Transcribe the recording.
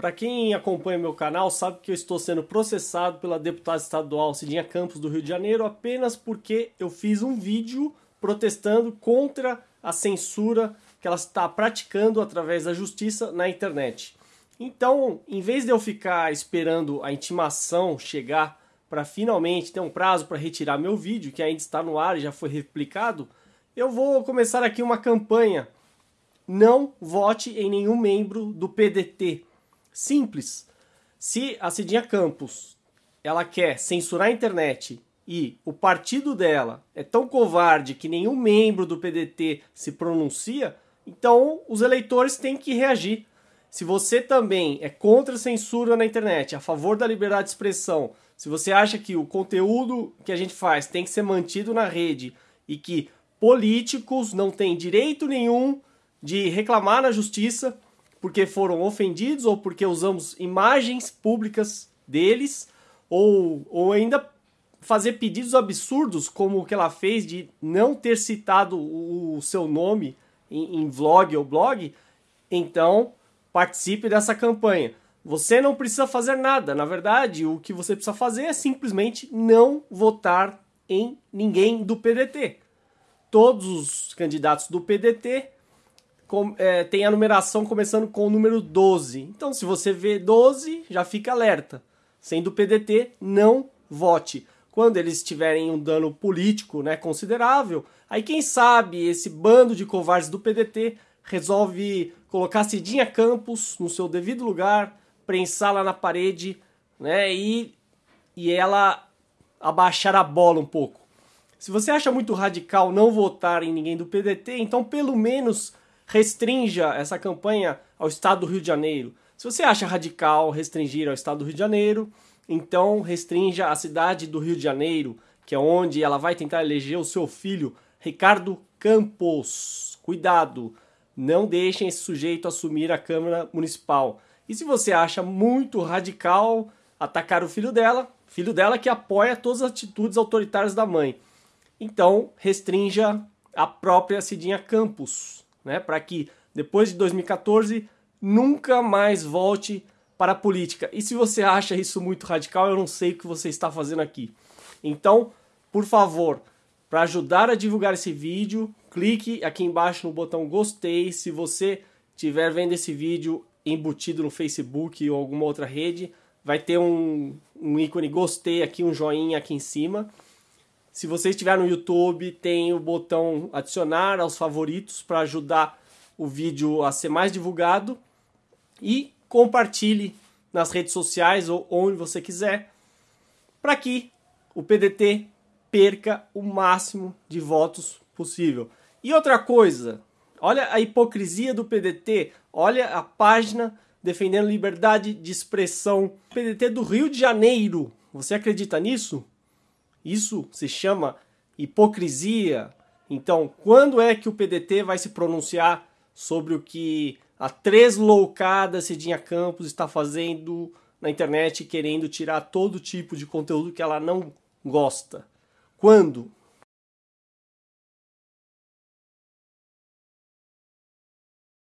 Para quem acompanha meu canal sabe que eu estou sendo processado pela deputada estadual Cidinha Campos do Rio de Janeiro apenas porque eu fiz um vídeo protestando contra a censura que ela está praticando através da justiça na internet. Então, em vez de eu ficar esperando a intimação chegar para finalmente ter um prazo para retirar meu vídeo, que ainda está no ar e já foi replicado, eu vou começar aqui uma campanha. Não vote em nenhum membro do PDT. Simples. Se a Cidinha Campos ela quer censurar a internet e o partido dela é tão covarde que nenhum membro do PDT se pronuncia, então os eleitores têm que reagir. Se você também é contra a censura na internet, a favor da liberdade de expressão, se você acha que o conteúdo que a gente faz tem que ser mantido na rede e que políticos não têm direito nenhum de reclamar na justiça, porque foram ofendidos ou porque usamos imagens públicas deles, ou, ou ainda fazer pedidos absurdos, como o que ela fez de não ter citado o, seu nome em, em vlog ou blog, então participe dessa campanha. Você não precisa fazer nada. Na verdade, o que você precisa fazer é simplesmente não votar em ninguém do PDT. Todos os candidatos do PDT com, é, tem a numeração começando com o número 12. Então, se você vê 12, já fica alerta. Sendo PDT, não vote. Quando eles tiverem um dano político né, considerável, aí quem sabe esse bando de covardes do PDT resolve colocar Cidinha Campos no seu devido lugar, prensá-la na parede né, e, e ela abaixar a bola um pouco. Se você acha muito radical não votar em ninguém do PDT, então pelo menos restrinja essa campanha ao estado do Rio de Janeiro. Se você acha radical restringir ao estado do Rio de Janeiro, então restrinja a cidade do Rio de Janeiro, que é onde ela vai tentar eleger o seu filho, Ricardo Campos. Cuidado, não deixem esse sujeito assumir a Câmara Municipal. E se você acha muito radical atacar o filho dela, filho dela que apoia todas as atitudes autoritárias da mãe, então restrinja a própria Cidinha Campos né, para que depois de 2014 nunca mais volte para a política. E se você acha isso muito radical, eu não sei o que você está fazendo aqui. Então, por favor, para ajudar a divulgar esse vídeo, clique aqui embaixo no botão gostei. Se você estiver vendo esse vídeo embutido no Facebook ou alguma outra rede, vai ter um, um ícone gostei aqui, um joinha aqui em cima. Se você estiver no YouTube, tem o botão adicionar aos favoritos para ajudar o vídeo a ser mais divulgado e compartilhe nas redes sociais ou onde você quiser para que o PDT perca o máximo de votos possível. E outra coisa, olha a hipocrisia do PDT, olha a página defendendo liberdade de expressão. PDT do Rio de Janeiro. Você acredita nisso? Isso se chama hipocrisia. Então, quando é que o PDT vai se pronunciar sobre o que a tresloucada Cidinha Campos está fazendo na internet, querendo tirar todo tipo de conteúdo que ela não gosta? Quando?